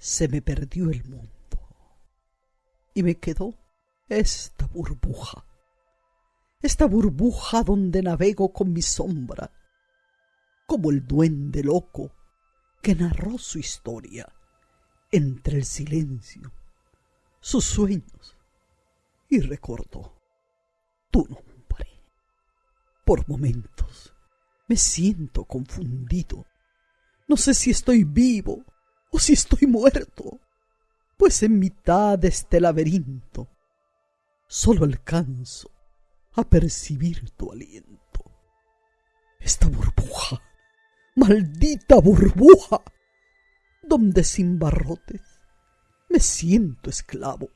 se me perdió el mundo y me quedó esta burbuja, esta burbuja donde navego con mi sombra, como el duende loco que narró su historia entre el silencio, sus sueños, y recordó tu nombre. Por momentos me siento confundido. No sé si estoy vivo o si estoy muerto, pues en mitad de este laberinto solo alcanzo a percibir tu aliento. Esta burbuja, maldita burbuja, donde sin barrotes me siento esclavo.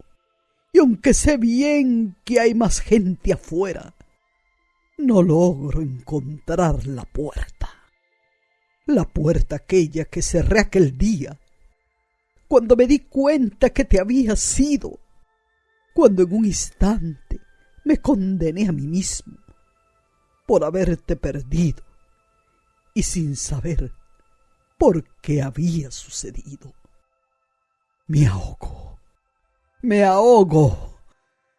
Y aunque sé bien que hay más gente afuera, no logro encontrar la puerta. La puerta aquella que cerré aquel día, cuando me di cuenta que te había sido, cuando en un instante me condené a mí mismo por haberte perdido y sin saber por qué había sucedido. Me ahogo, me ahogo,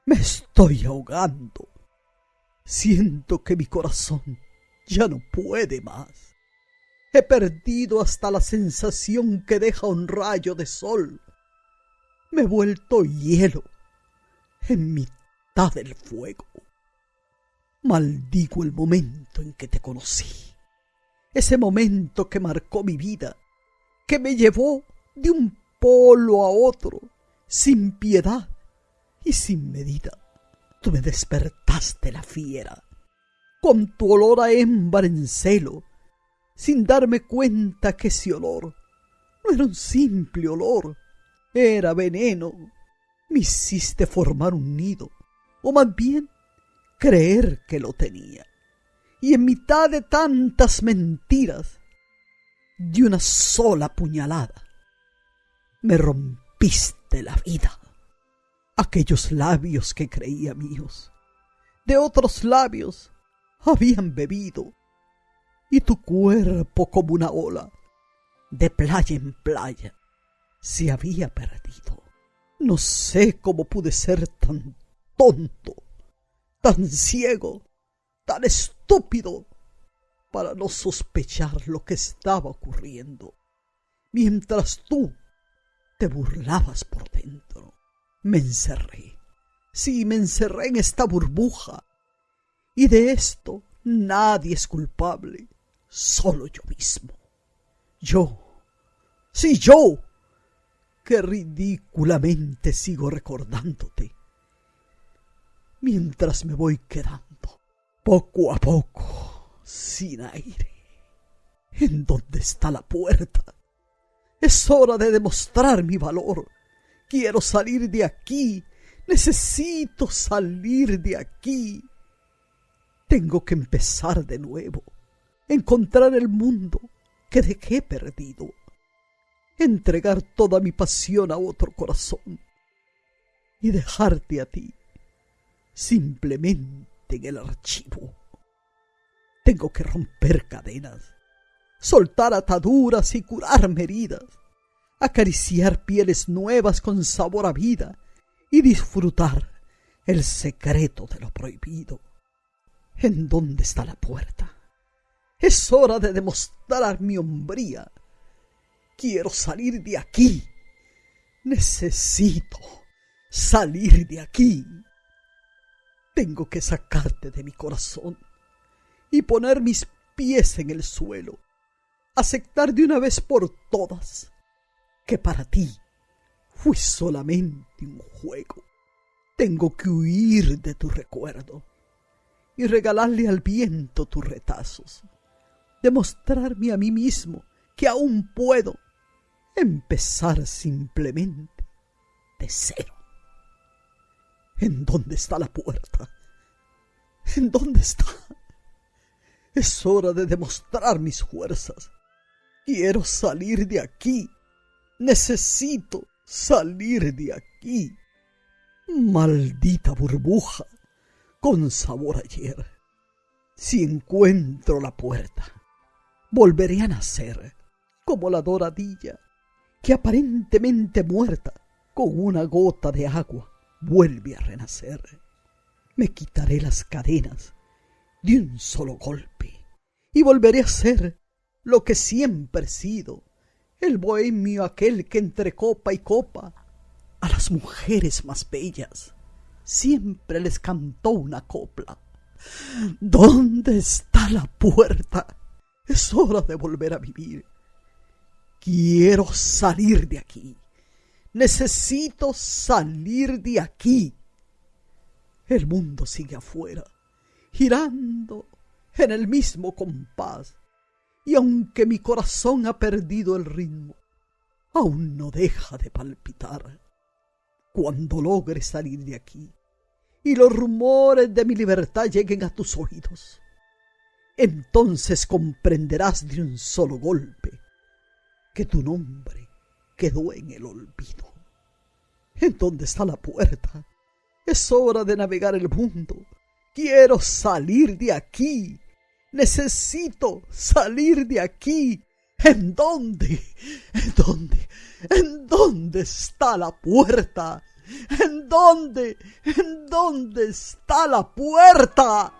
me estoy ahogando Siento que mi corazón ya no puede más. He perdido hasta la sensación que deja un rayo de sol. Me he vuelto hielo en mitad del fuego. Maldigo el momento en que te conocí. Ese momento que marcó mi vida, que me llevó de un polo a otro, sin piedad y sin medida tú me despertaste la fiera, con tu olor a hembra en celo, sin darme cuenta que ese olor no era un simple olor, era veneno. Me hiciste formar un nido, o más bien creer que lo tenía. Y en mitad de tantas mentiras, de una sola puñalada, me rompiste la vida aquellos labios que creía míos. De otros labios habían bebido, y tu cuerpo como una ola, de playa en playa, se había perdido. No sé cómo pude ser tan tonto, tan ciego, tan estúpido, para no sospechar lo que estaba ocurriendo, mientras tú te burlabas por dentro me encerré. Sí, me encerré en esta burbuja. Y de esto nadie es culpable, solo yo mismo. Yo, sí, yo, que ridículamente sigo recordándote, mientras me voy quedando, poco a poco, sin aire. ¿En dónde está la puerta? Es hora de demostrar mi valor Quiero salir de aquí. Necesito salir de aquí. Tengo que empezar de nuevo. Encontrar el mundo que dejé perdido. Entregar toda mi pasión a otro corazón. Y dejarte a ti simplemente en el archivo. Tengo que romper cadenas, soltar ataduras y curarme heridas acariciar pieles nuevas con sabor a vida y disfrutar el secreto de lo prohibido. ¿En dónde está la puerta? Es hora de demostrar mi hombría. Quiero salir de aquí. Necesito salir de aquí. Tengo que sacarte de mi corazón y poner mis pies en el suelo. Aceptar de una vez por todas que para ti fui solamente un juego. Tengo que huir de tu recuerdo y regalarle al viento tus retazos, demostrarme a mí mismo que aún puedo empezar simplemente de cero. ¿En dónde está la puerta? ¿En dónde está? Es hora de demostrar mis fuerzas. Quiero salir de aquí Necesito salir de aquí. Maldita burbuja, con sabor ayer. Si encuentro la puerta, volveré a nacer como la doradilla que aparentemente muerta, con una gota de agua, vuelve a renacer. Me quitaré las cadenas de un solo golpe y volveré a ser lo que siempre he sido, el bohemio aquel que entre copa y copa a las mujeres más bellas siempre les cantó una copla. ¿Dónde está la puerta? Es hora de volver a vivir. Quiero salir de aquí. Necesito salir de aquí. El mundo sigue afuera, girando en el mismo compás. Y aunque mi corazón ha perdido el ritmo, aún no deja de palpitar. Cuando logre salir de aquí y los rumores de mi libertad lleguen a tus oídos, entonces comprenderás de un solo golpe que tu nombre quedó en el olvido. ¿En dónde está la puerta? Es hora de navegar el mundo. Quiero salir de aquí. Necesito salir de aquí. ¿En dónde? ¿En dónde? ¿En dónde está la puerta? ¿En dónde? ¿En dónde está la puerta?